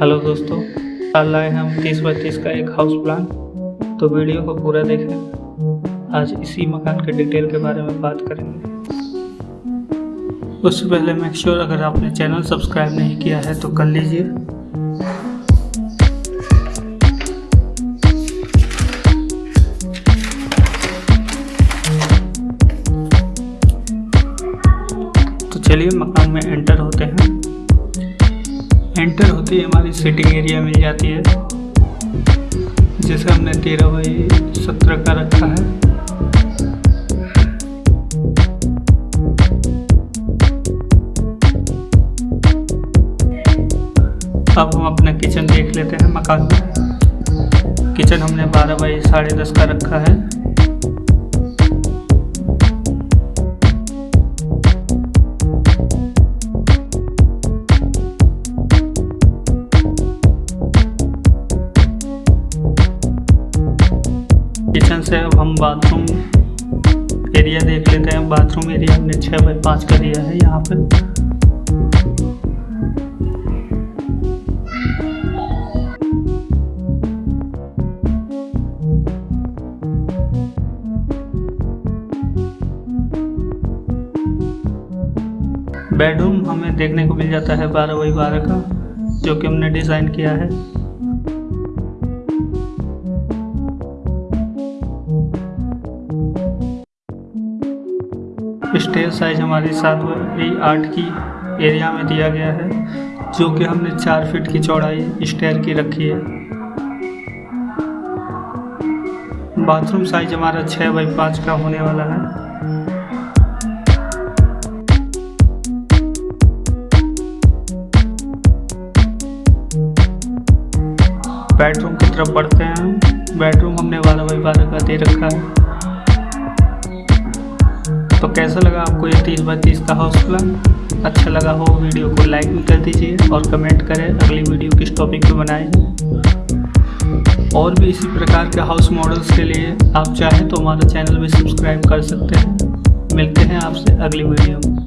Hello दोस्तों, कल लाए हम तीस बाई तीस का एक हाउस प्लान तो वीडियो को पूरा देखें। आज इसी मकान के डिटेल के बारे में बात करेंगे। उससे पहले मेक श्योर अगर आपने चैनल सब्सक्राइब नहीं किया है तो कर लीजिए। तो चलिए मकान में एंटर होते हैं। एंटर होती है, हमारी सिटिंग एरिया मिल जाती है, जिसे हमने तेरह बाई सत्रह का रखा है। अब हम अपना किचन देख लेते हैं मकान। में किचन हमने बारह बाई साढ़े दस का रखा है। किचन से अब हम बाथरूम एरिया देख लेते हैं। बाथरूम एरिया हमने छः बाई पाँच का दिया है यहाँ पे। बेडरूम हमें देखने को मिल जाता है बारह बाई बारह का, जो कि हमने डिज़ाइन किया है। स्टेज साइज़ हमारी सात बाई आठ की एरिया में दिया गया है, जो कि हमने चार फीट की चौड़ाई स्टेयर की रखी है। बाथरूम साइज़ हमारा छः बाई पाँच का होने वाला है। बेडरूम की तरफ़ बढ़ते हैं। बेडरूम हमने बारह बाई बारह का दे रखा है। तो कैसा लगा आपको ये तीस बाई तीस का हाउस प्लान अच्छा लगा हो वीडियो को लाइक भी कर दीजिए और कमेंट करें अगली वीडियो किस टॉपिक पे बनाए। और भी इसी प्रकार के हाउस मॉडल्स के लिए आप चाहें तो हमारा चैनल भी सब्सक्राइब कर सकते हैं। मिलते हैं आपसे अगली वीडियो में।